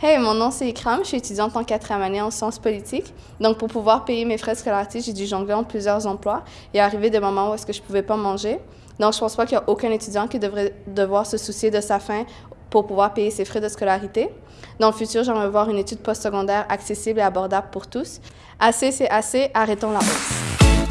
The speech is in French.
Hey, mon nom c'est Ikram, je suis étudiante en quatrième année en sciences politiques. Donc, pour pouvoir payer mes frais de scolarité, j'ai dû jongler en plusieurs emplois et arriver des moments où est-ce que je pouvais pas manger. Donc, je pense pas qu'il y a aucun étudiant qui devrait devoir se soucier de sa faim pour pouvoir payer ses frais de scolarité. Dans le futur, j'aimerais voir une étude postsecondaire accessible et abordable pour tous. Assez, c'est assez, arrêtons la hausse.